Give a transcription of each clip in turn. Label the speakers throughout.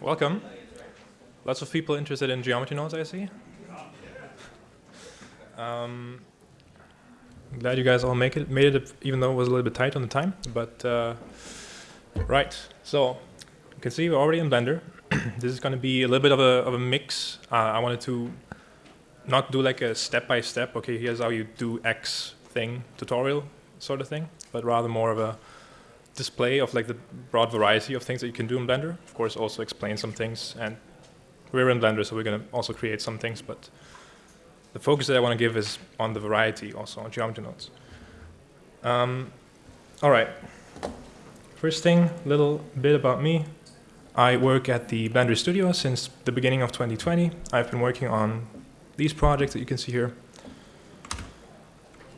Speaker 1: Welcome. Lots of people interested in geometry nodes, I see. Um, glad you guys all make it, made it, even though it was a little bit tight on the time. But uh, right, so you can see we're already in Blender. this is going to be a little bit of a, of a mix. Uh, I wanted to not do like a step-by-step, -step, okay, here's how you do X thing tutorial sort of thing, but rather more of a display of like the broad variety of things that you can do in Blender. Of course, also explain some things. And we're in Blender, so we're going to also create some things. But the focus that I want to give is on the variety, also on geometry nodes. Um, all right. First thing, little bit about me. I work at the Blender Studio since the beginning of 2020. I've been working on these projects that you can see here.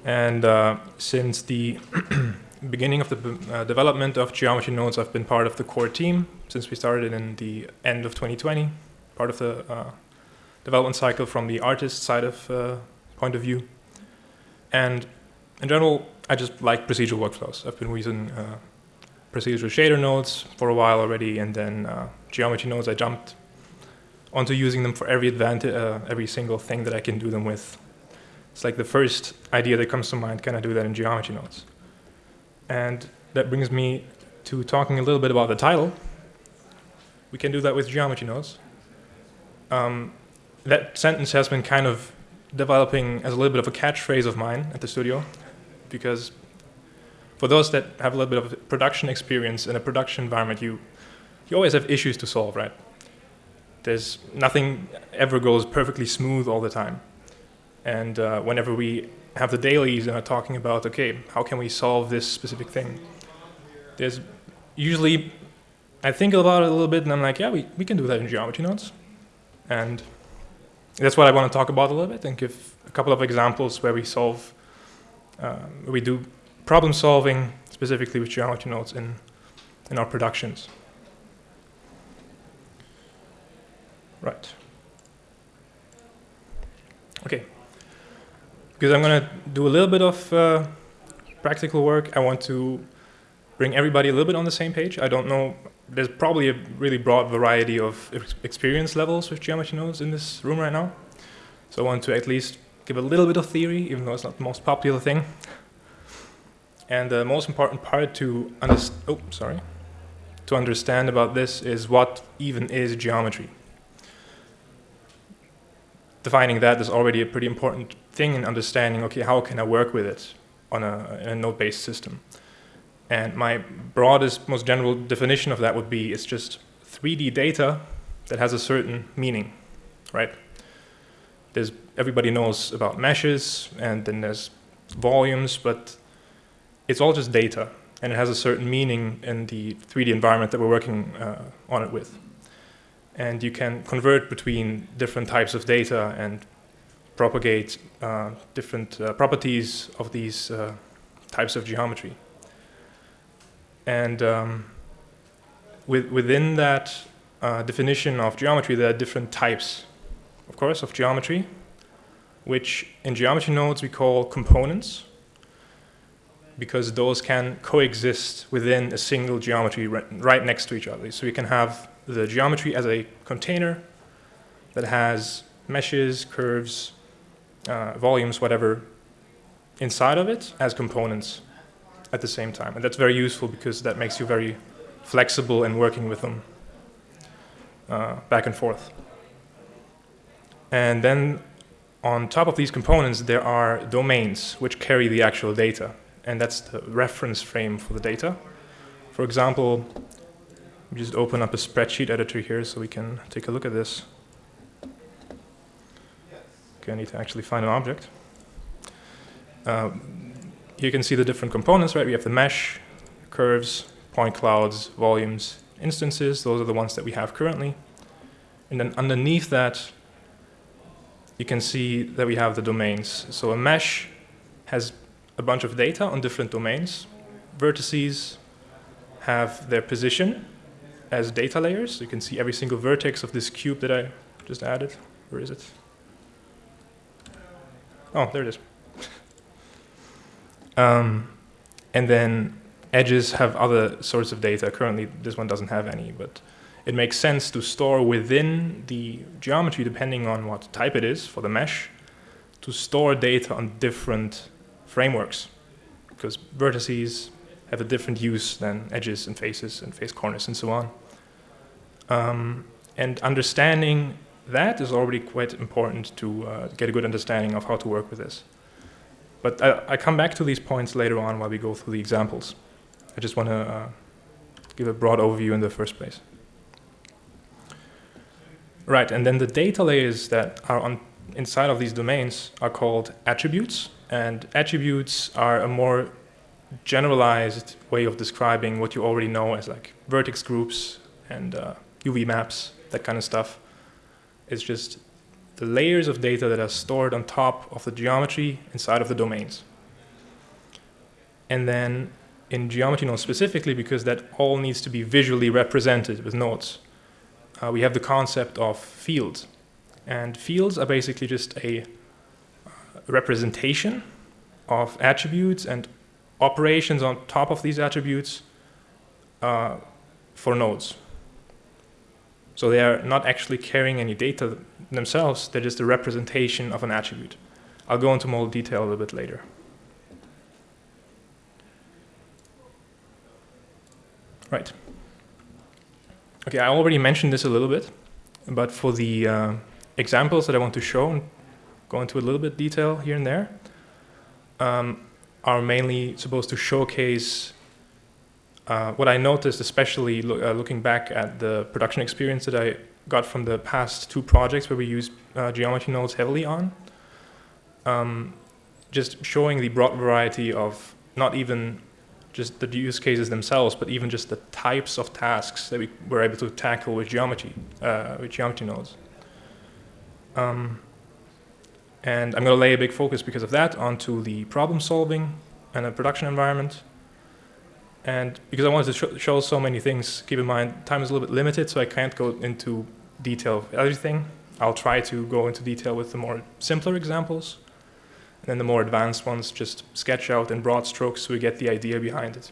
Speaker 1: And uh, since the beginning of the uh, development of geometry nodes, I've been part of the core team since we started in the end of 2020, part of the uh, development cycle from the artist side of uh, point of view. And in general, I just like procedural workflows. I've been using uh, procedural shader nodes for a while already, and then uh, geometry nodes, I jumped onto using them for every advantage, uh, every single thing that I can do them with. It's like the first idea that comes to mind, can I do that in geometry nodes? And that brings me to talking a little bit about the title. We can do that with geometry nodes. Um, that sentence has been kind of developing as a little bit of a catchphrase of mine at the studio, because for those that have a little bit of production experience in a production environment, you, you always have issues to solve, right? There's nothing ever goes perfectly smooth all the time. And uh, whenever we have the dailies and are talking about, okay, how can we solve this specific thing? There's usually, I think about it a little bit and I'm like, yeah, we, we can do that in geometry nodes. And that's what I want to talk about a little bit and give a couple of examples where we solve, uh, we do problem solving specifically with geometry nodes in, in our productions. Right. Okay, because I'm going to do a little bit of uh, practical work. I want to bring everybody a little bit on the same page. I don't know, there's probably a really broad variety of experience levels with geometry nodes in this room right now. So I want to at least give a little bit of theory, even though it's not the most popular thing. And the most important part to understand, oh, sorry, to understand about this is what even is geometry. Defining that is already a pretty important thing in understanding, okay, how can I work with it on a, a node-based system? And my broadest, most general definition of that would be it's just 3D data that has a certain meaning, right? There's, everybody knows about meshes, and then there's volumes, but it's all just data, and it has a certain meaning in the 3D environment that we're working uh, on it with. And you can convert between different types of data and propagate uh, different uh, properties of these uh, types of geometry. And um, with, within that uh, definition of geometry, there are different types, of course, of geometry, which in geometry nodes we call components, because those can coexist within a single geometry right, right next to each other. So we can have the geometry as a container that has meshes, curves, uh, volumes, whatever, inside of it as components at the same time. And that's very useful because that makes you very flexible in working with them uh, back and forth. And then on top of these components, there are domains which carry the actual data. And that's the reference frame for the data. For example, just open up a spreadsheet editor here so we can take a look at this. I need to actually find an object. Uh, you can see the different components, right? We have the mesh, curves, point clouds, volumes, instances. Those are the ones that we have currently. And then underneath that, you can see that we have the domains. So a mesh has a bunch of data on different domains. Vertices have their position as data layers. You can see every single vertex of this cube that I just added. Where is it? Oh, there it is. um, and then edges have other sorts of data. Currently, this one doesn't have any, but it makes sense to store within the geometry, depending on what type it is for the mesh, to store data on different frameworks. Because vertices have a different use than edges and faces and face corners and so on. Um, and understanding that is already quite important to uh, get a good understanding of how to work with this. But I, I, come back to these points later on while we go through the examples. I just want to uh, give a broad overview in the first place. Right, and then the data layers that are on inside of these domains are called attributes, and attributes are a more generalized way of describing what you already know as like vertex groups and uh, UV maps, that kind of stuff. It's just the layers of data that are stored on top of the geometry inside of the domains. And then in geometry nodes specifically, because that all needs to be visually represented with nodes, uh, we have the concept of fields. And fields are basically just a uh, representation of attributes and operations on top of these attributes uh, for nodes. So they are not actually carrying any data themselves, they're just a representation of an attribute. I'll go into more detail a little bit later. Right. Okay, I already mentioned this a little bit, but for the uh, examples that I want to show and go into a little bit detail here and there, um, are mainly supposed to showcase uh, what I noticed, especially lo uh, looking back at the production experience that I got from the past two projects where we used uh, geometry nodes heavily on, um, just showing the broad variety of not even just the use cases themselves, but even just the types of tasks that we were able to tackle with geometry, uh, with geometry nodes. Um, and I'm going to lay a big focus because of that onto the problem solving and a production environment. And because I wanted to sh show so many things, keep in mind time is a little bit limited, so I can't go into detail everything. I'll try to go into detail with the more simpler examples. And then the more advanced ones just sketch out in broad strokes so we get the idea behind it.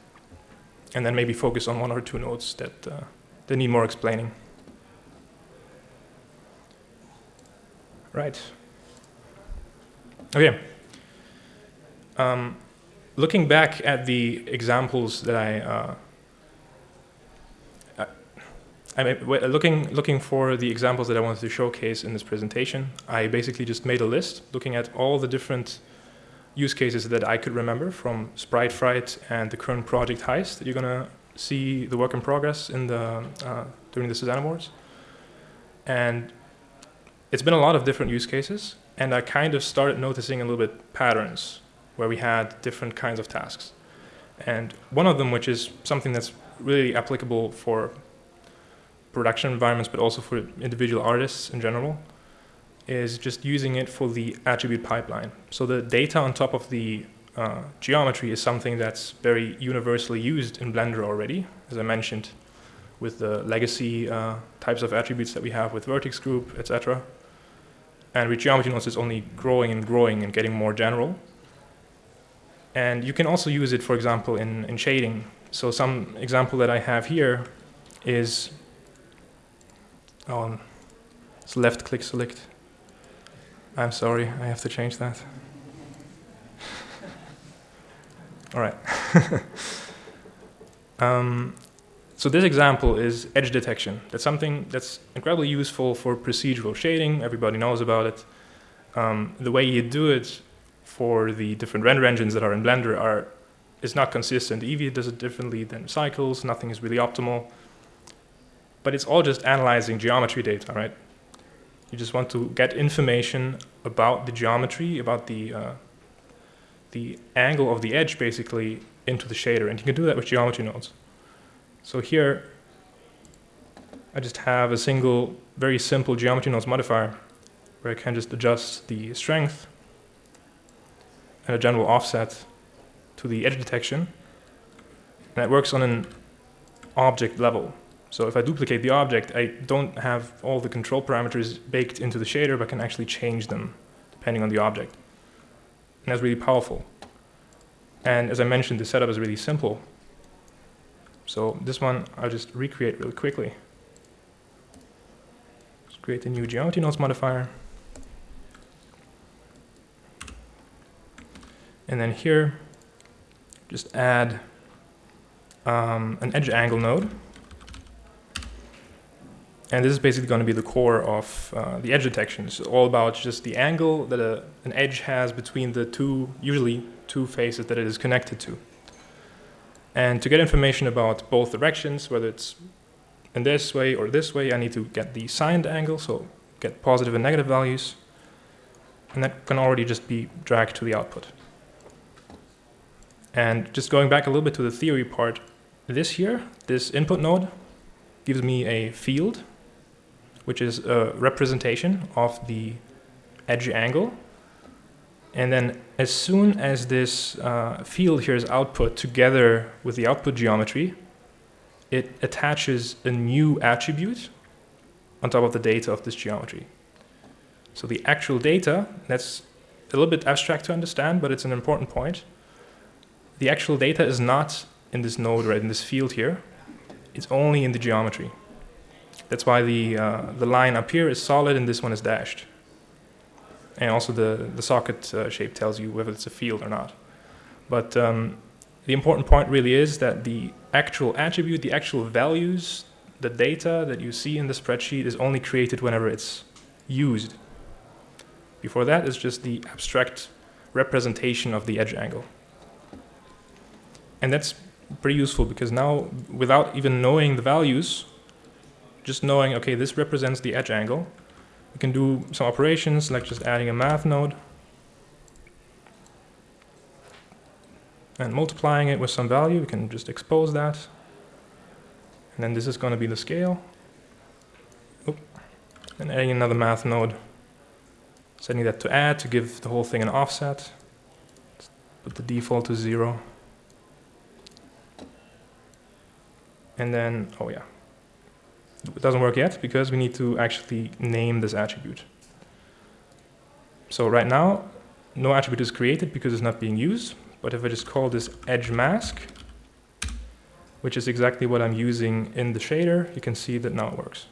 Speaker 1: And then maybe focus on one or two nodes that, uh, that need more explaining. Right. Okay. Um, looking back at the examples that I, uh, I, I looking looking for the examples that I wanted to showcase in this presentation, I basically just made a list looking at all the different use cases that I could remember from Sprite Fright and the current project Heist that you're gonna see the work in progress in the uh, during the Suzanne Awards. And it's been a lot of different use cases, and I kind of started noticing a little bit patterns where we had different kinds of tasks. And one of them, which is something that's really applicable for production environments, but also for individual artists in general, is just using it for the attribute pipeline. So the data on top of the uh, geometry is something that's very universally used in Blender already, as I mentioned, with the legacy uh, types of attributes that we have with vertex group, etc. And with geometry nodes, it's only growing and growing and getting more general. And you can also use it, for example, in, in shading. So some example that I have here is, oh, it's left click select. I'm sorry, I have to change that. All right. um, so this example is edge detection. That's something that's incredibly useful for procedural shading. Everybody knows about it. Um, the way you do it for the different render engines that are in Blender are is not consistent. Eevee does it differently than Cycles. Nothing is really optimal. But it's all just analyzing geometry data, right? You just want to get information about the geometry, about the uh, the angle of the edge, basically, into the shader. And you can do that with geometry nodes. So here, I just have a single, very simple geometry nodes modifier where I can just adjust the strength a general offset to the edge detection. And it works on an object level. So if I duplicate the object, I don't have all the control parameters baked into the shader, but can actually change them depending on the object. And that's really powerful. And as I mentioned, the setup is really simple. So this one I'll just recreate really quickly. Let's create a new geometry nodes modifier. And then here, just add um, an edge angle node. And this is basically going to be the core of uh, the edge detection. It's all about just the angle that a, an edge has between the two, usually two faces that it is connected to. And to get information about both directions, whether it's in this way or this way, I need to get the signed angle, so get positive and negative values. And that can already just be dragged to the output. And just going back a little bit to the theory part, this here, this input node, gives me a field, which is a representation of the edge angle. And then as soon as this uh, field here is output together with the output geometry, it attaches a new attribute on top of the data of this geometry. So the actual data, that's a little bit abstract to understand, but it's an important point. The actual data is not in this node right in this field here. It's only in the geometry. That's why the, uh, the line up here is solid and this one is dashed. And also the, the socket uh, shape tells you whether it's a field or not. But um, the important point really is that the actual attribute, the actual values, the data that you see in the spreadsheet is only created whenever it's used. Before that, it's just the abstract representation of the edge angle. And that's pretty useful because now, without even knowing the values, just knowing, okay, this represents the edge angle, we can do some operations like just adding a math node and multiplying it with some value. We can just expose that. And then this is going to be the scale. Oop. And adding another math node, setting that to add to give the whole thing an offset. Put the default to zero. And then, oh yeah, it doesn't work yet because we need to actually name this attribute. So right now, no attribute is created because it's not being used. But if I just call this edge mask, which is exactly what I'm using in the shader, you can see that now it works.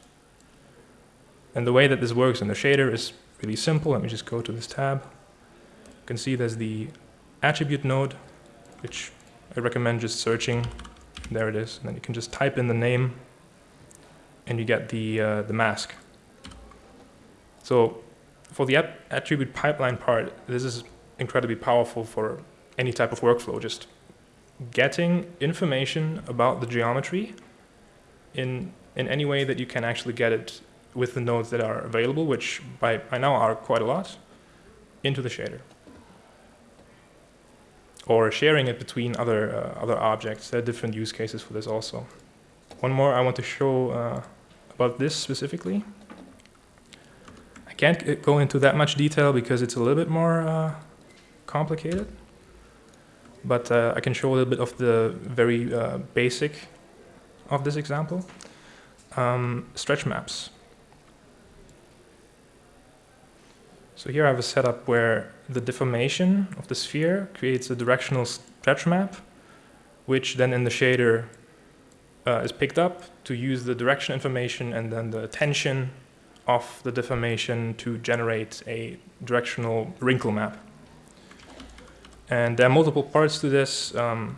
Speaker 1: And the way that this works in the shader is really simple. Let me just go to this tab. You can see there's the attribute node, which I recommend just searching there it is. And then you can just type in the name and you get the, uh, the mask. So for the attribute pipeline part, this is incredibly powerful for any type of workflow. Just getting information about the geometry in, in any way that you can actually get it with the nodes that are available, which by, by now are quite a lot, into the shader or sharing it between other, uh, other objects. There are different use cases for this also. One more I want to show uh, about this specifically. I can't go into that much detail because it's a little bit more uh, complicated, but uh, I can show a little bit of the very uh, basic of this example. Um, stretch maps. So here I have a setup where the deformation of the sphere creates a directional stretch map, which then in the shader uh, is picked up to use the direction information and then the tension of the deformation to generate a directional wrinkle map. And there are multiple parts to this. Um,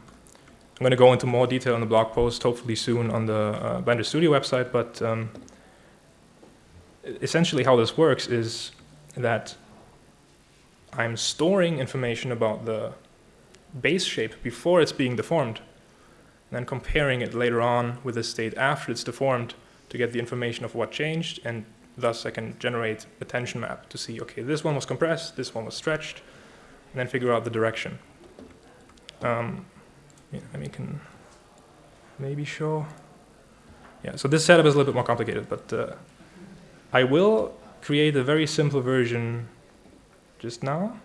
Speaker 1: I'm going to go into more detail in the blog post, hopefully soon on the uh, Blender Studio website, but um, essentially how this works is that I'm storing information about the base shape before it's being deformed, and then comparing it later on with the state after it's deformed to get the information of what changed, and thus I can generate a tension map to see, okay, this one was compressed, this one was stretched, and then figure out the direction. Um, yeah, I mean, can maybe show. Yeah, so this setup is a little bit more complicated, but uh, I will create a very simple version just now.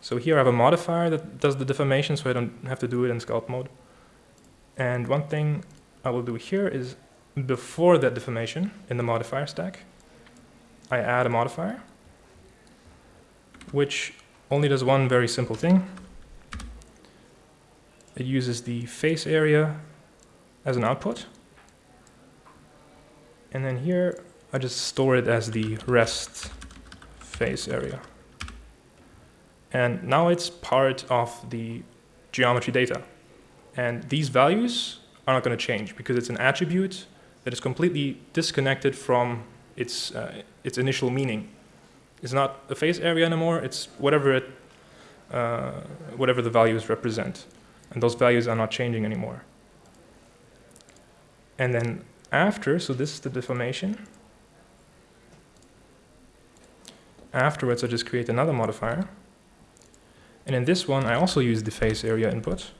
Speaker 1: So here I have a modifier that does the deformation so I don't have to do it in sculpt mode. And one thing I will do here is before that deformation in the modifier stack, I add a modifier which only does one very simple thing. It uses the face area as an output And then here, I just store it as the rest face area. And now it's part of the geometry data. And these values are not going to change because it's an attribute that is completely disconnected from its, uh, its initial meaning. It's not a face area anymore, it's whatever, it, uh, whatever the values represent. And those values are not changing anymore. And then after, so this is the deformation. Afterwards, I just create another modifier. And in this one, I also use the face area input.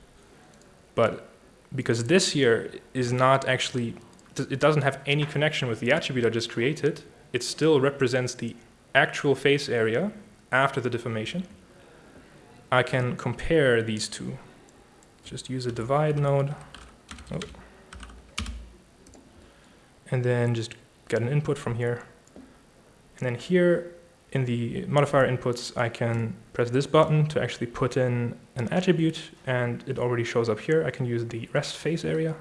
Speaker 1: But because this here is not actually, it doesn't have any connection with the attribute I just created, it still represents the actual face area after the deformation. I can compare these two. Just use a divide node. Oh. And then just get an input from here. And then here, in the modifier inputs, I can press this button to actually put in an attribute, and it already shows up here. I can use the rest face area.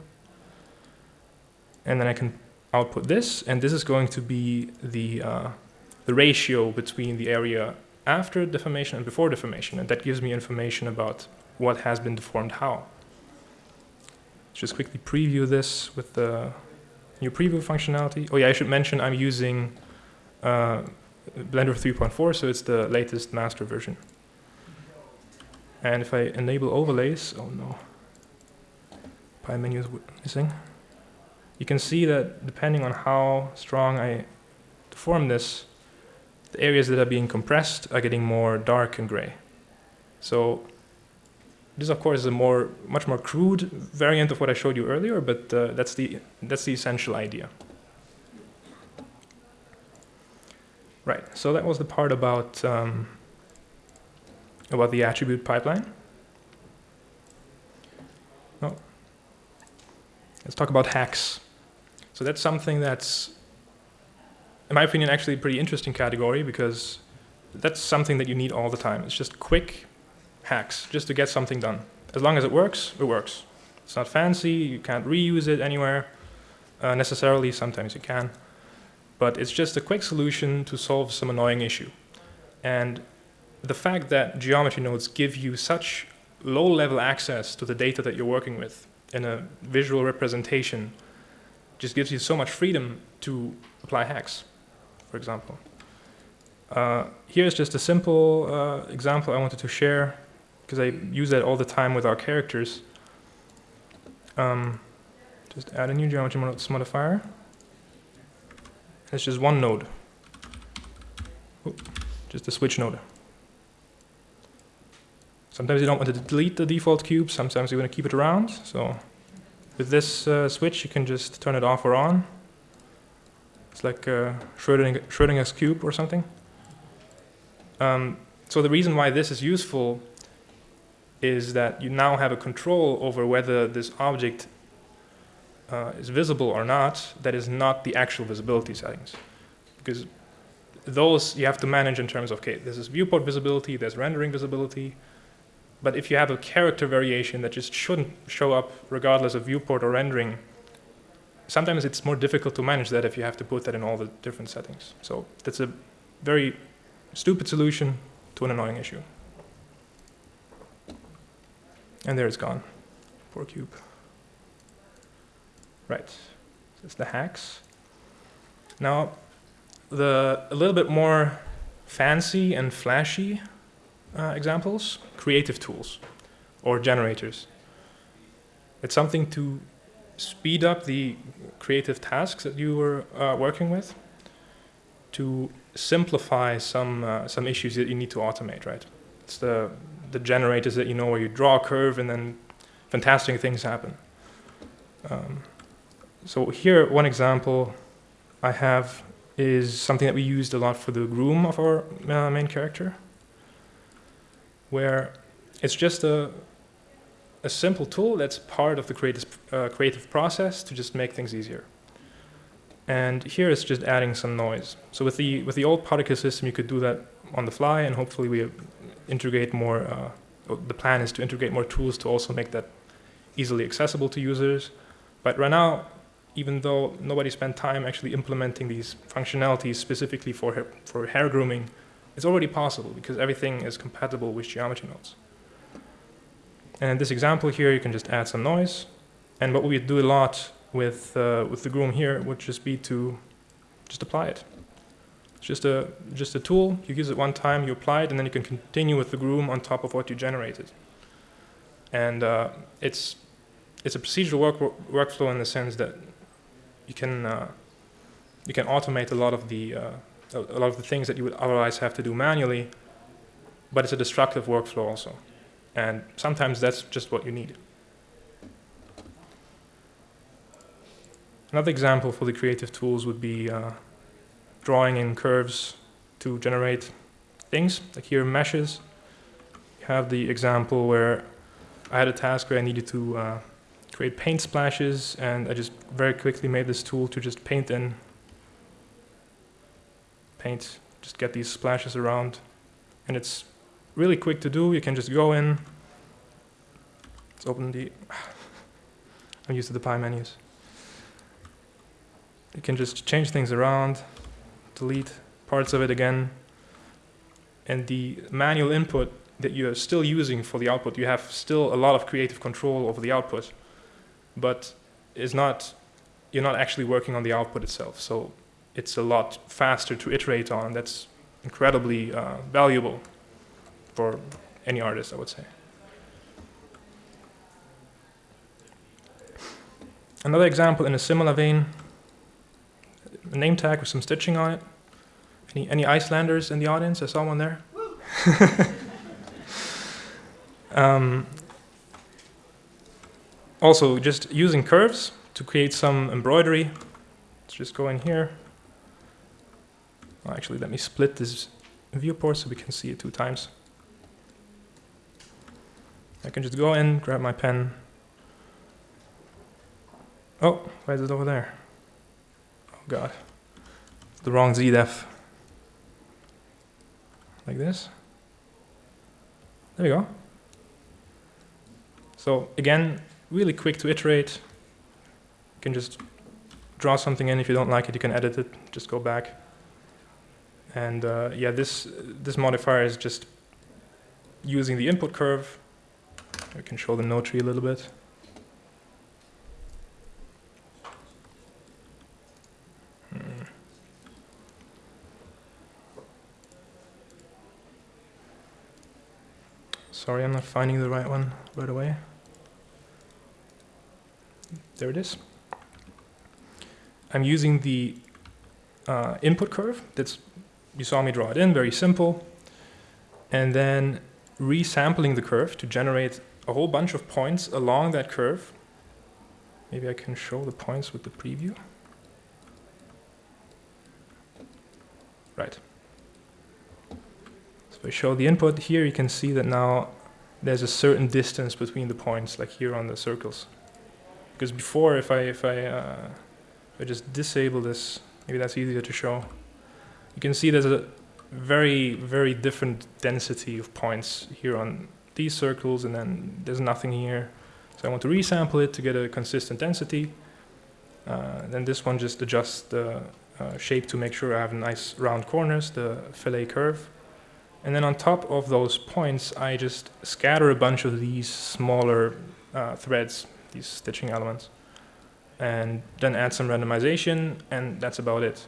Speaker 1: And then I can output this, and this is going to be the, uh, the ratio between the area after deformation and before deformation, and that gives me information about what has been deformed how. Let's just quickly preview this with the new preview functionality. Oh yeah, I should mention I'm using uh, Blender 3.4, so it's the latest master version. And if I enable overlays, oh no, pie menu is missing. You can see that depending on how strong I deform this, the areas that are being compressed are getting more dark and gray. So this, of course, is a more, much more crude variant of what I showed you earlier, but uh, that's, the, that's the essential idea. Right, so that was the part about, um, about the attribute pipeline. Oh. Let's talk about hacks. So that's something that's, in my opinion, actually a pretty interesting category because that's something that you need all the time. It's just quick hacks, just to get something done. As long as it works, it works. It's not fancy, you can't reuse it anywhere uh, necessarily, sometimes you can but it's just a quick solution to solve some annoying issue. And the fact that geometry nodes give you such low-level access to the data that you're working with in a visual representation just gives you so much freedom to apply hacks, for example. Uh, here's just a simple uh, example I wanted to share because I use that all the time with our characters. Um, just add a new geometry modifier. It's just one node. just a switch node. Sometimes you don't want to delete the default cube, sometimes you want to keep it around. So with this uh, switch, you can just turn it off or on. It's like uh, Schrodinger's cube or something. Um, so the reason why this is useful is that you now have a control over whether this object uh, is visible or not, that is not the actual visibility settings. Because those you have to manage in terms of, okay, this is viewport visibility, there's rendering visibility, but if you have a character variation that just shouldn't show up regardless of viewport or rendering, sometimes it's more difficult to manage that if you have to put that in all the different settings. So that's a very stupid solution to an annoying issue. And there it's gone. Poor cube. Right, it's the hacks. Now, the a little bit more fancy and flashy uh, examples, creative tools or generators. It's something to speed up the creative tasks that you were uh, working with, to simplify some uh, some issues that you need to automate. Right? It's the the generators that you know where you draw a curve and then fantastic things happen. Um, so here, one example I have is something that we used a lot for the groom of our uh, main character, where it's just a, a simple tool that's part of the creative, uh, creative process to just make things easier. And here it's just adding some noise. So with the, with the old particle system, you could do that on the fly, and hopefully we integrate more, uh, the plan is to integrate more tools to also make that easily accessible to users. But right now, even though nobody spent time actually implementing these functionalities specifically for hair, for hair grooming, it's already possible because everything is compatible with geometry nodes. And in this example here, you can just add some noise. And what we do a lot with, uh, with the groom here would just be to just apply it. It's just a, just a tool, you use it one time, you apply it, and then you can continue with the groom on top of what you generated. And uh, it's, it's a procedural work, workflow in the sense that you can, uh, you can automate a lot of the uh, a lot of the things that you would otherwise have to do manually, but it's a destructive workflow also. And sometimes that's just what you need. Another example for the creative tools would be uh, drawing in curves to generate things, like here meshes. You have the example where I had a task where I needed to uh, create paint splashes, and I just very quickly made this tool to just paint in paint, just get these splashes around. And it's really quick to do. You can just go in. Let's open the, I'm used to the pie menus. You can just change things around, delete parts of it again. And the manual input that you're still using for the output, you have still a lot of creative control over the output, but is not, you're not actually working on the output itself. So it's a lot faster to iterate on. That's incredibly uh, valuable for any artist, I would say. Another example in a similar vein, a name tag with some stitching on it. Any, any Icelanders in the audience? I saw one there. um, also, just using curves to create some embroidery. Let's just go in here. Well, actually, let me split this viewport so we can see it two times. I can just go in, grab my pen. Oh, why is it over there? Oh god. The wrong ZDEF. Like this. There we go. So again, really quick to iterate. You can just draw something in. If you don't like it, you can edit it. Just go back. And uh, yeah, this, this modifier is just using the input curve. I can show the node tree a little bit. Sorry, I'm not finding the right one right away. There it is. I'm using the uh, input curve that's you saw me draw it in, very simple. And then resampling the curve to generate a whole bunch of points along that curve. Maybe I can show the points with the preview. Right. I show the input here, you can see that now there's a certain distance between the points, like here on the circles. Because before, if I, if I, uh, if I just disable this, maybe that's easier to show you can see there's a very, very different density of points here on these circles, and then there's nothing here. So I want to resample it to get a consistent density. Uh, then this one just adjusts the uh, shape to make sure I have nice round corners, the fillet curve. And then on top of those points, I just scatter a bunch of these smaller uh, threads, these stitching elements, and then add some randomization, and that's about it.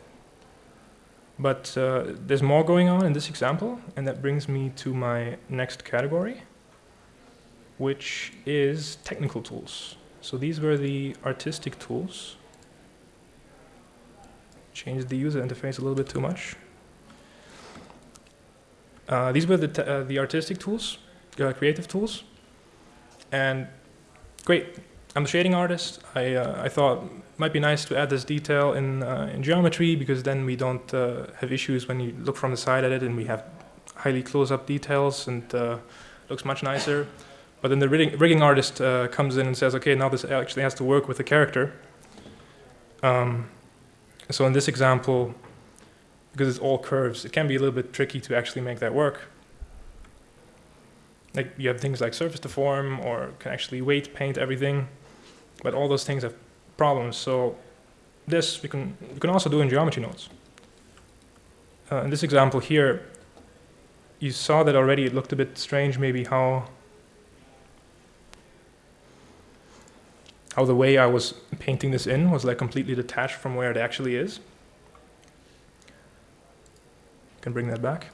Speaker 1: But uh, there's more going on in this example, and that brings me to my next category, which is technical tools. So these were the artistic tools. Changed the user interface a little bit too much. Uh, these were the, uh, the artistic tools, uh, creative tools. And great, I'm a shading artist. I, uh, I thought might be nice to add this detail in, uh, in geometry because then we don't uh, have issues when you look from the side at it and we have highly close-up details and looks much nicer. But then the rigging, rigging artist comes in and says, okay, now this actually has to work with the character. Um, so in this example, because it's all curves, it can be a little bit tricky to actually make that work. Like you have things like surface deform or can actually weight paint everything but all those things have problems. So this we can, we can also do in geometry nodes. Uh, in this example here, you saw that already it looked a bit strange maybe how how the way I was painting this in was like completely detached from where it actually is. Can bring that back.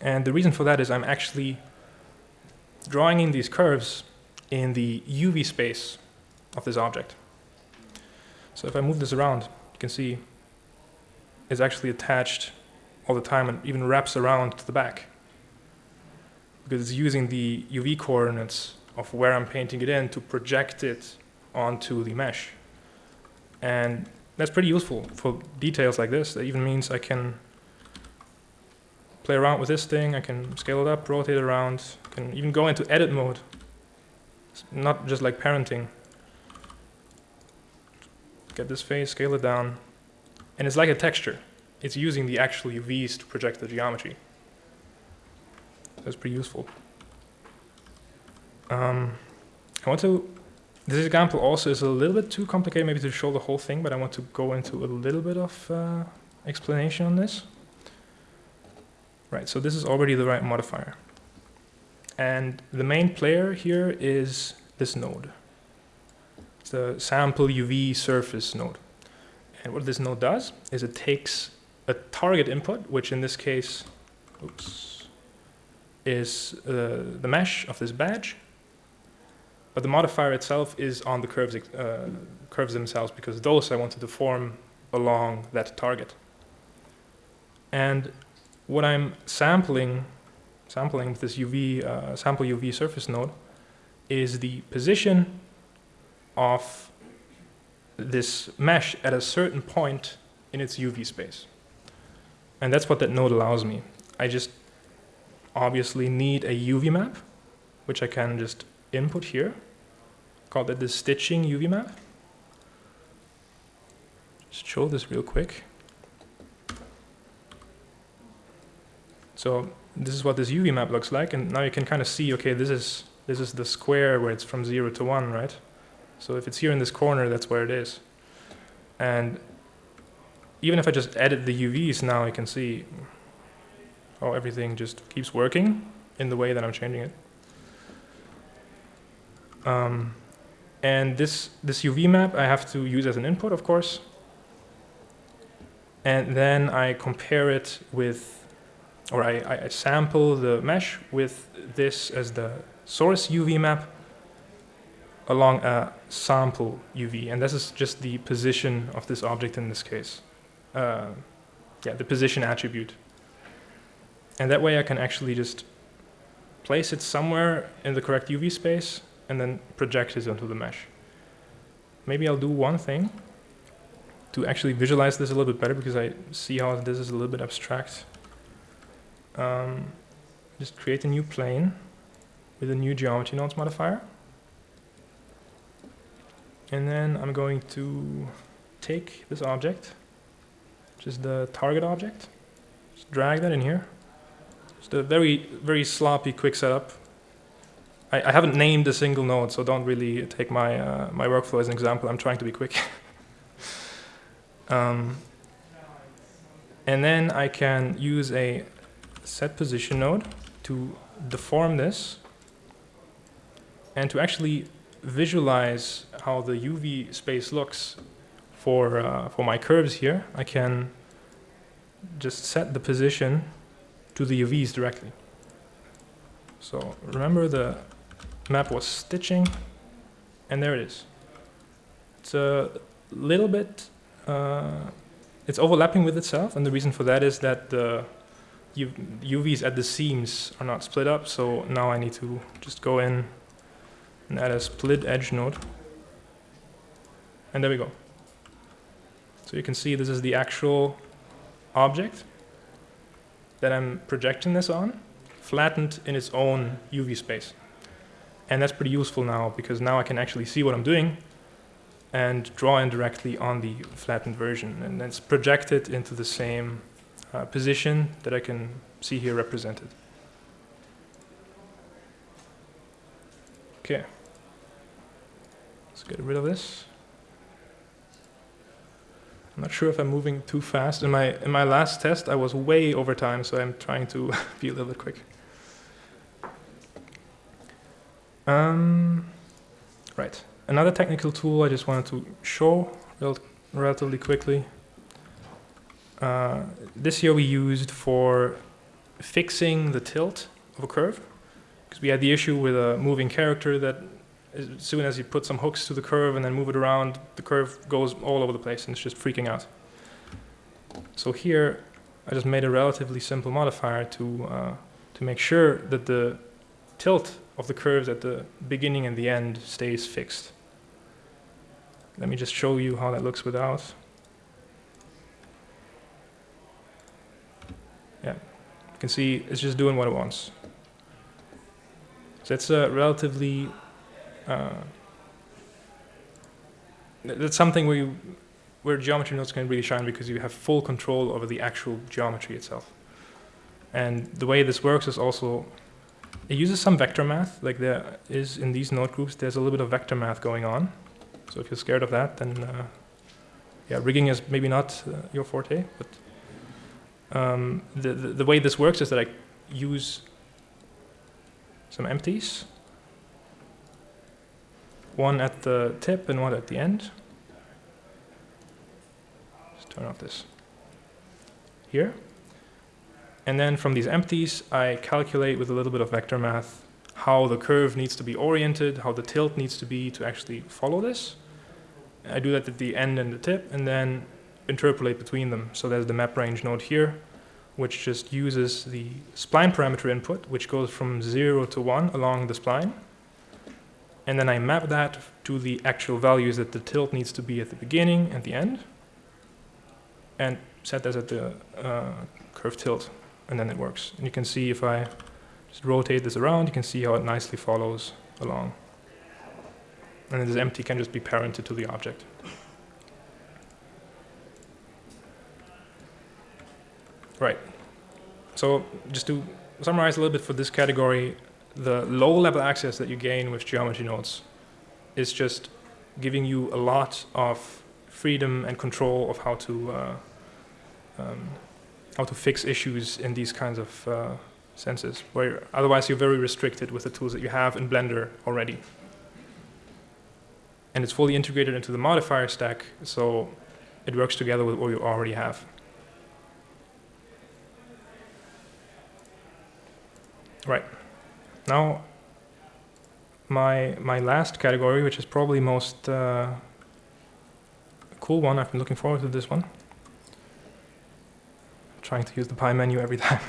Speaker 1: And the reason for that is I'm actually drawing in these curves in the UV space of this object. So if I move this around, you can see it's actually attached all the time and even wraps around to the back. Because it's using the UV coordinates of where I'm painting it in to project it onto the mesh. And that's pretty useful for details like this. That even means I can play around with this thing, I can scale it up, rotate it around, can even go into edit mode. It's not just like parenting. Get this face, scale it down, and it's like a texture. It's using the actual UVs to project the geometry. That's pretty useful. Um, I want to, this example also is a little bit too complicated maybe to show the whole thing, but I want to go into a little bit of uh, explanation on this. Right, so this is already the right modifier. And the main player here is this node. It's the sample UV surface node. And what this node does is it takes a target input, which in this case oops, is uh, the mesh of this badge, but the modifier itself is on the curves, uh, curves themselves because those I wanted to form along that target. And what I'm sampling, sampling with this UV, uh, sample UV surface node is the position of this mesh at a certain point in its UV space. And that's what that node allows me. I just obviously need a UV map, which I can just input here. Call that the stitching UV map. Just show this real quick. So this is what this UV map looks like, and now you can kind of see, okay, this is this is the square where it's from zero to one, right? So if it's here in this corner, that's where it is. And even if I just edit the UVs now, I can see how everything just keeps working in the way that I'm changing it. Um, and this, this UV map I have to use as an input, of course. And then I compare it with, or I, I sample the mesh with this as the source UV map along a sample UV. And this is just the position of this object in this case. Uh, yeah, the position attribute. And that way I can actually just place it somewhere in the correct UV space and then project it onto the mesh. Maybe I'll do one thing to actually visualize this a little bit better because I see how this is a little bit abstract. Um, just create a new plane with a new geometry nodes modifier. And then I'm going to take this object, which is the target object, just drag that in here. Just a very, very sloppy, quick setup. I, I haven't named a single node, so don't really take my, uh, my workflow as an example. I'm trying to be quick. um, and then I can use a set position node to deform this and to actually visualize how the UV space looks for, uh, for my curves here, I can just set the position to the UVs directly. So remember the map was stitching, and there it is. It's a little bit, uh, it's overlapping with itself, and the reason for that is that the UVs at the seams are not split up, so now I need to just go in and add a split edge node. And there we go. So you can see this is the actual object that I'm projecting this on, flattened in its own UV space. And that's pretty useful now because now I can actually see what I'm doing and draw in directly on the flattened version. And then it's projected into the same uh, position that I can see here represented. Okay. Let's get rid of this. I'm not sure if I'm moving too fast. In my in my last test, I was way over time, so I'm trying to be a little bit quick. Um, right. Another technical tool I just wanted to show rel relatively quickly. Uh, this year we used for fixing the tilt of a curve because we had the issue with a moving character that as soon as you put some hooks to the curve and then move it around, the curve goes all over the place and it's just freaking out. So here, I just made a relatively simple modifier to, uh, to make sure that the tilt of the curves at the beginning and the end stays fixed. Let me just show you how that looks without. Yeah, you can see it's just doing what it wants. So it's a relatively uh, that's something where you, where geometry nodes can really shine because you have full control over the actual geometry itself. And the way this works is also, it uses some vector math, like there is in these node groups, there's a little bit of vector math going on. So if you're scared of that, then uh, yeah, rigging is maybe not uh, your forte, but um, the, the, the way this works is that I use some empties one at the tip and one at the end. Just turn off this here. And then from these empties, I calculate with a little bit of vector math how the curve needs to be oriented, how the tilt needs to be to actually follow this. I do that at the end and the tip, and then interpolate between them. So there's the map range node here, which just uses the spline parameter input, which goes from 0 to 1 along the spline and then I map that to the actual values that the tilt needs to be at the beginning and the end, and set that at the uh, curve tilt, and then it works. And you can see if I just rotate this around, you can see how it nicely follows along. And then this empty can just be parented to the object. Right. So just to summarize a little bit for this category, the low level access that you gain with geometry nodes is just giving you a lot of freedom and control of how to uh, um, how to fix issues in these kinds of uh, senses, where otherwise you're very restricted with the tools that you have in Blender already. And it's fully integrated into the modifier stack, so it works together with what you already have. Right. Now, my, my last category, which is probably most uh, cool one, I've been looking forward to this one. I'm trying to use the pie menu every time.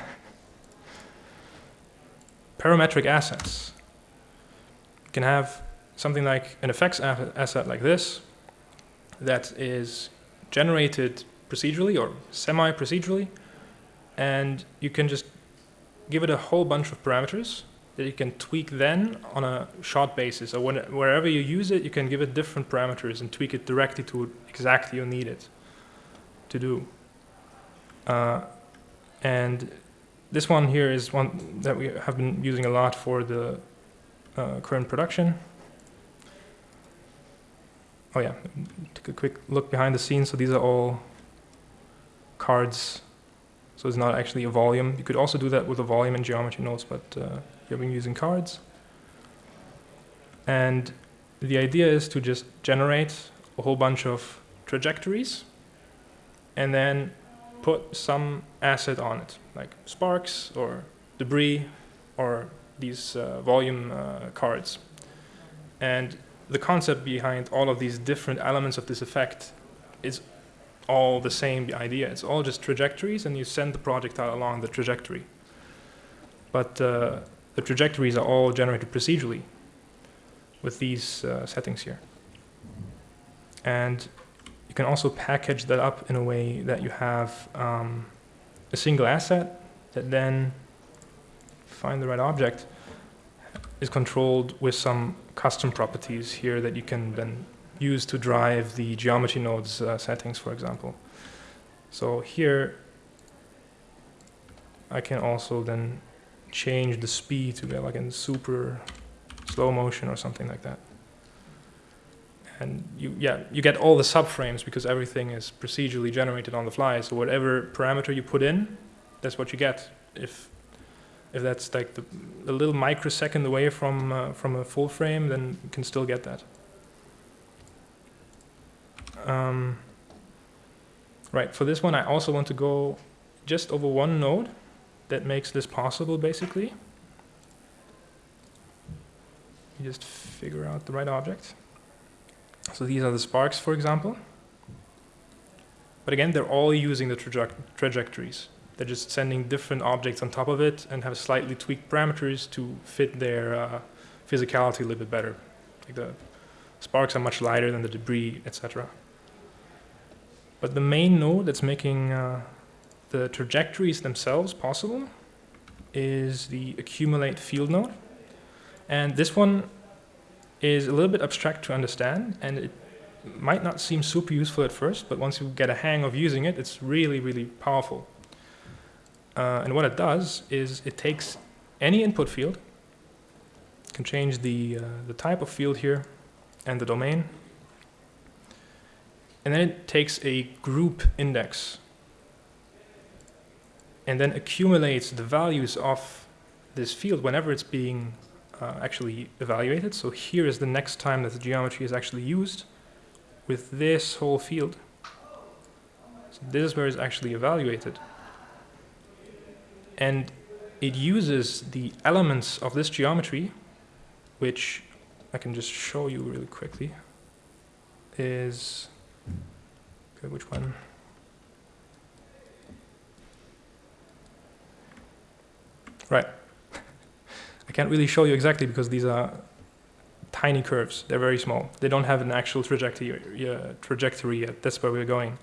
Speaker 1: Parametric assets. You can have something like an effects asset like this that is generated procedurally or semi-procedurally, and you can just give it a whole bunch of parameters that you can tweak then on a shot basis. So when, wherever you use it, you can give it different parameters and tweak it directly to exactly you need it to do. Uh, and this one here is one that we have been using a lot for the uh, current production. Oh yeah, take a quick look behind the scenes. So these are all cards. So it's not actually a volume. You could also do that with a volume in geometry nodes, but uh, You've been using cards. And the idea is to just generate a whole bunch of trajectories and then put some asset on it, like sparks or debris or these uh, volume uh, cards. And the concept behind all of these different elements of this effect is all the same idea. It's all just trajectories, and you send the projectile along the trajectory. But uh, the trajectories are all generated procedurally with these uh, settings here. And you can also package that up in a way that you have um, a single asset that then, find the right object, is controlled with some custom properties here that you can then use to drive the geometry nodes uh, settings, for example. So here, I can also then change the speed to be like in super slow motion or something like that. and you yeah you get all the subframes because everything is procedurally generated on the fly. So whatever parameter you put in, that's what you get. If if that's like the, a little microsecond away from uh, from a full frame, then you can still get that. Um, right, for this one I also want to go just over one node that makes this possible basically. You just figure out the right object. So these are the sparks, for example. But again, they're all using the traje trajectories. They're just sending different objects on top of it and have slightly tweaked parameters to fit their uh, physicality a little bit better. Like the sparks are much lighter than the debris, etc. But the main node that's making uh, the trajectories themselves possible is the accumulate field node. And this one is a little bit abstract to understand and it might not seem super useful at first, but once you get a hang of using it, it's really, really powerful. Uh, and what it does is it takes any input field, can change the, uh, the type of field here and the domain, and then it takes a group index and then accumulates the values of this field whenever it's being uh, actually evaluated. So here is the next time that the geometry is actually used with this whole field. So this is where it's actually evaluated. And it uses the elements of this geometry, which I can just show you really quickly, is, okay, which one? Right. I can't really show you exactly because these are tiny curves. They're very small. They don't have an actual trajectory, uh, trajectory yet. That's where we're going.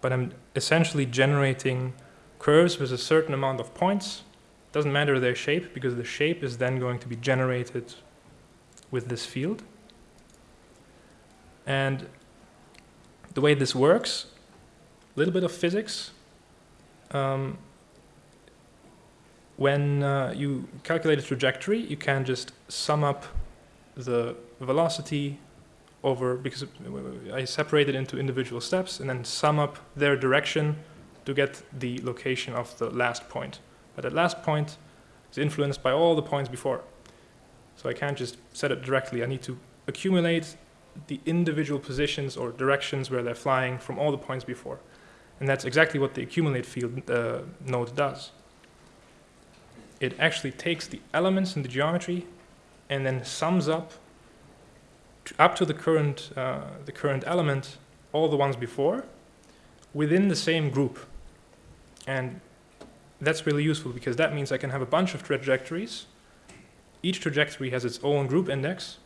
Speaker 1: But I'm essentially generating curves with a certain amount of points. Doesn't matter their shape because the shape is then going to be generated with this field. And the way this works, a little bit of physics. Um, when uh, you calculate a trajectory, you can just sum up the velocity over, because I separate it into individual steps and then sum up their direction to get the location of the last point. But that last point is influenced by all the points before. So I can't just set it directly. I need to accumulate the individual positions or directions where they're flying from all the points before. And that's exactly what the accumulate field uh, node does it actually takes the elements in the geometry and then sums up up to the current, uh, the current element all the ones before within the same group. And that's really useful because that means I can have a bunch of trajectories. Each trajectory has its own group index.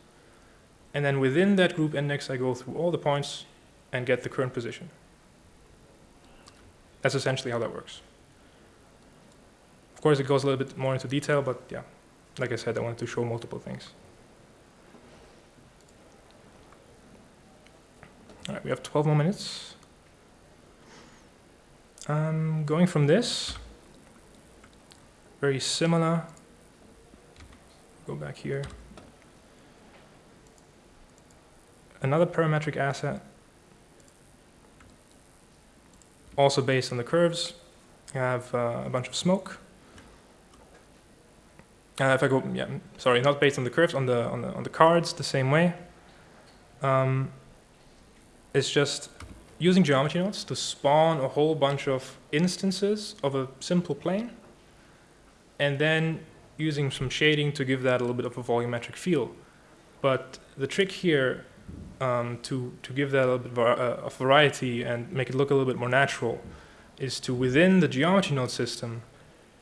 Speaker 1: And then within that group index, I go through all the points and get the current position. That's essentially how that works. Of course, it goes a little bit more into detail, but yeah, like I said, I wanted to show multiple things. All right, we have 12 more minutes. Um, going from this, very similar. Go back here. Another parametric asset, also based on the curves. I have uh, a bunch of smoke. Uh, if I go, yeah, sorry, not based on the curves, on the on the on the cards, the same way. Um, it's just using geometry nodes to spawn a whole bunch of instances of a simple plane, and then using some shading to give that a little bit of a volumetric feel. But the trick here um, to to give that a little bit uh, of variety and make it look a little bit more natural is to within the geometry node system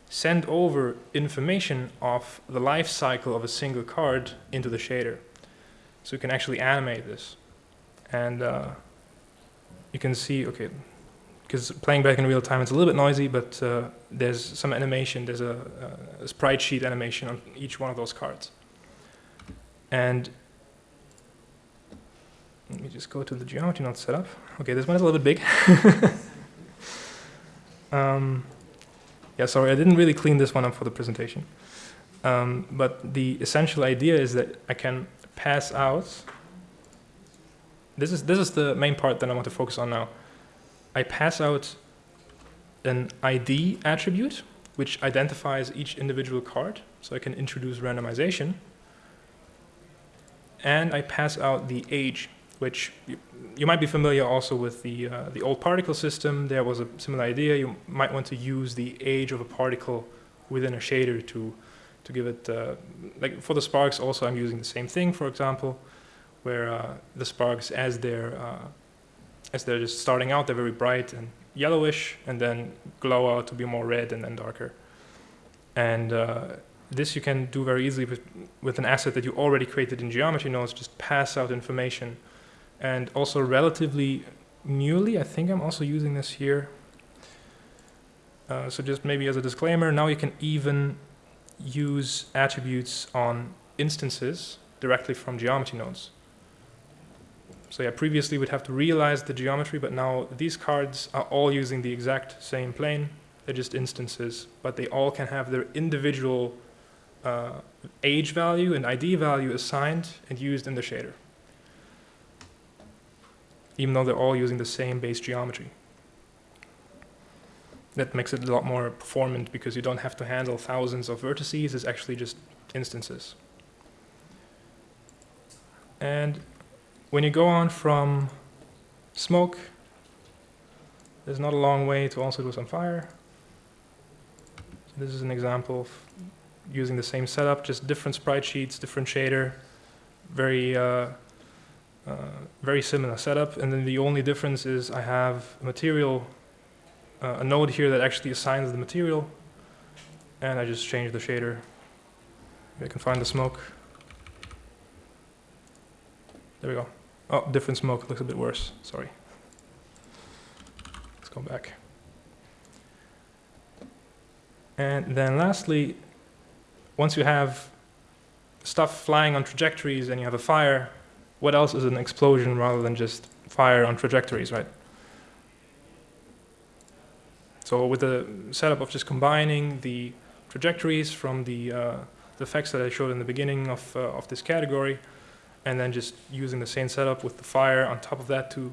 Speaker 1: send over information of the life cycle of a single card into the shader. So you can actually animate this. And uh, you can see, okay, because playing back in real time it's a little bit noisy, but uh, there's some animation, there's a, a, sprite sheet animation on each one of those cards. And let me just go to the geometry node setup. Okay, this one is a little bit big. um, yeah, sorry, I didn't really clean this one up for the presentation. Um, but the essential idea is that I can pass out this is this is the main part that I want to focus on now. I pass out an ID attribute which identifies each individual card, so I can introduce randomization. And I pass out the age, which you, you might be familiar also with the uh, the old particle system. There was a similar idea. You might want to use the age of a particle within a shader to to give it uh, like for the sparks. Also, I'm using the same thing. For example, where uh, the sparks as they're uh, as they're just starting out, they're very bright and yellowish, and then glow out to be more red and then darker. And uh, this you can do very easily with, with an asset that you already created in geometry nodes. Just pass out information, and also relatively newly, I think I'm also using this here. Uh, so just maybe as a disclaimer, now you can even use attributes on instances directly from geometry nodes. So yeah, previously we'd have to realize the geometry, but now these cards are all using the exact same plane. They're just instances, but they all can have their individual uh, age value and ID value assigned and used in the shader. Even though they're all using the same base geometry. That makes it a lot more performant because you don't have to handle thousands of vertices, it's actually just instances. And when you go on from smoke, there's not a long way to also do some fire. This is an example of using the same setup, just different sprite sheets, different shader, very uh, very similar setup. And then the only difference is I have material, uh, a node here that actually assigns the material, and I just change the shader. I can find the smoke. There we go. Oh, different smoke looks a bit worse. Sorry. Let's go back. And then lastly, once you have stuff flying on trajectories and you have a fire, what else is an explosion rather than just fire on trajectories, right? So with the setup of just combining the trajectories from the, uh, the effects that I showed in the beginning of, uh, of this category, and then just using the same setup with the fire on top of that to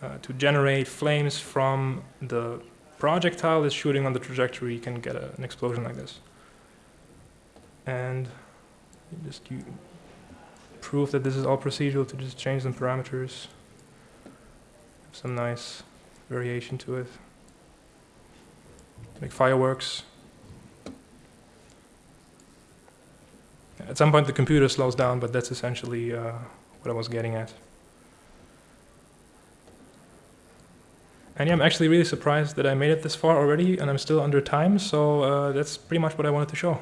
Speaker 1: uh, to generate flames from the projectile that's shooting on the trajectory, you can get a, an explosion like this. And just you prove that this is all procedural to just change some parameters. Some nice variation to it. Make fireworks. At some point the computer slows down, but that's essentially uh, what I was getting at. And yeah, I'm actually really surprised that I made it this far already and I'm still under time, so uh, that's pretty much what I wanted to show.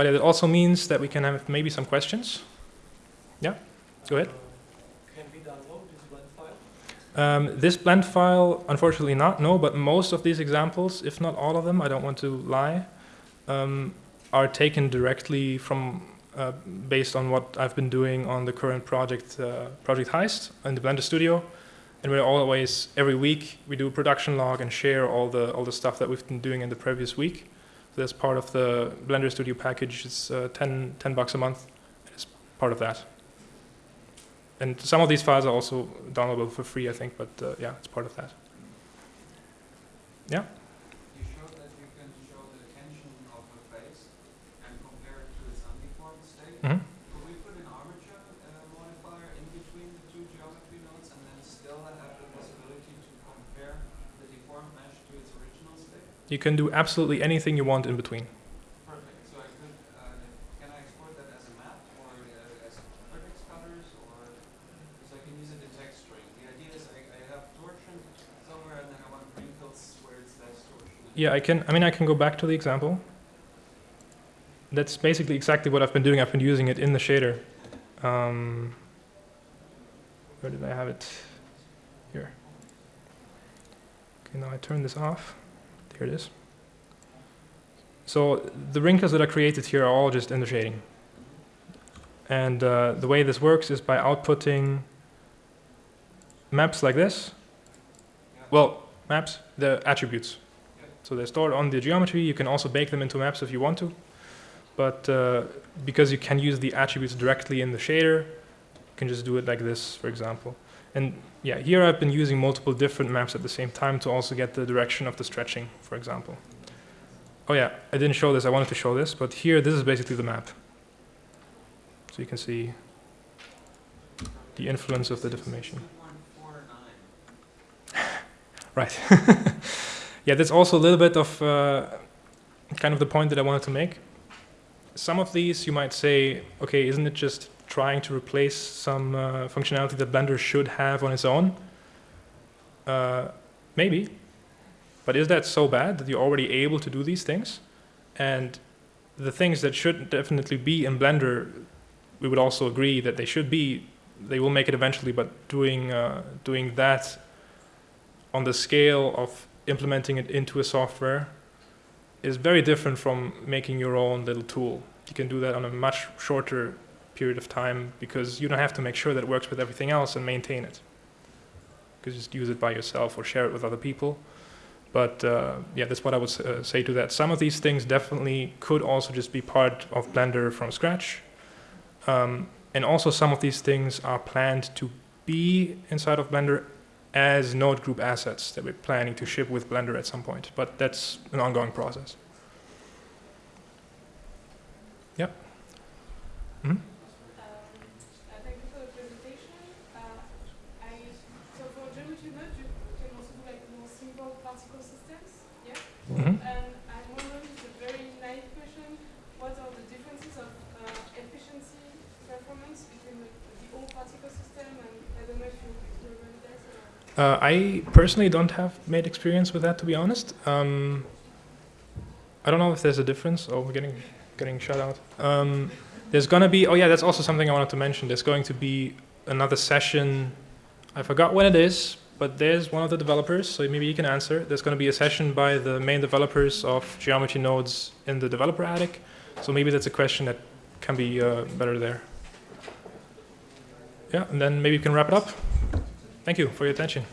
Speaker 1: But it also means that we can have maybe some questions. Yeah, go ahead. Um, this blend file, unfortunately not, no, but most of these examples, if not all of them, I don't want to lie, um, are taken directly from, uh, based on what I've been doing on the current project, uh, Project Heist in the Blender Studio. And we're always, every week, we do a production log and share all the, all the stuff that we've been doing in the previous week. So that's part of the Blender Studio package. It's uh, 10, 10 bucks a month. It's part of that. And some of these files are also downloadable for free, I think, but uh, yeah, it's part of that. Yeah?
Speaker 2: You showed that you can show the tension of a face and compare it to its undeformed state.
Speaker 1: Mhm.
Speaker 2: Could we put an armature uh, modifier in between the two geometry nodes and then still have the possibility to compare the deformed mesh to its original state?
Speaker 1: You can do absolutely anything you want in between.
Speaker 2: Perfect. So I could, uh, can I export that as a map or uh, as vertex colors or, so I can use it in text string? The idea is I, I have torsion somewhere and then I want wrinkles where it's less torsion.
Speaker 1: Yeah, I can. I mean, I can go back to the example. That's basically exactly what I've been doing. I've been using it in the shader. Um, where did I have it? Here. Okay, now I turn this off. There it is. So the wrinkles that are created here are all just in the shading. And uh, the way this works is by outputting maps like this.
Speaker 2: Yeah.
Speaker 1: Well, maps, the attributes. So So they're stored on the geometry. You can also bake them into maps if you want to. But uh, because you can use the attributes directly in the shader, you can just do it like this, for example. And yeah, here I've been using multiple different maps at the same time to also get the direction of the stretching, for example. Oh yeah, I didn't show this, I wanted to show this, but here, this is basically the map. So you can see the influence of the deformation. Right. yeah, that's also a little bit of uh, kind of the point that I wanted to make. Some of these you might say, okay, isn't it just trying to replace some uh, functionality that Blender should have on its own? Uh, maybe. But is that so bad that you're already able to do these things? And the things that should definitely be in Blender, we would also agree that they should be. They will make it eventually, but doing uh, doing that on the scale of implementing it into a software is very different from making your own little tool. You can do that on a much shorter period of time because you don't have to make sure that it works with everything else and maintain it. You can just use it by yourself or share it with other people. But uh, yeah, that's what I would uh, say to that. Some of these things definitely could also just be part of Blender from scratch. Um, and also some of these things are planned to be inside of Blender as node group assets that we're planning to ship with Blender at some point. But that's an ongoing process. Yep. Mhm.
Speaker 3: Um, uh, thank you for the presentation. Uh, I, so for geometry node, you can also do like more simple particle systems, yeah? And I'm wondering, it's a very naive question, what are the differences of uh, efficiency performance between the, the old particle system and I don't know if you experiment that.
Speaker 1: Uh, I personally don't have made experience with that, to be honest. Um, I don't know if there's a difference. Oh, we're getting getting shut out. Um, there's gonna be. Oh yeah, that's also something I wanted to mention. There's going to be another session. I forgot when it is, but there's one of the developers, so maybe you can answer. There's going to be a session by the main developers of geometry nodes in the developer attic. So maybe that's a question that can be uh, better there. Yeah, and then maybe you can wrap it up. Thank you for your attention.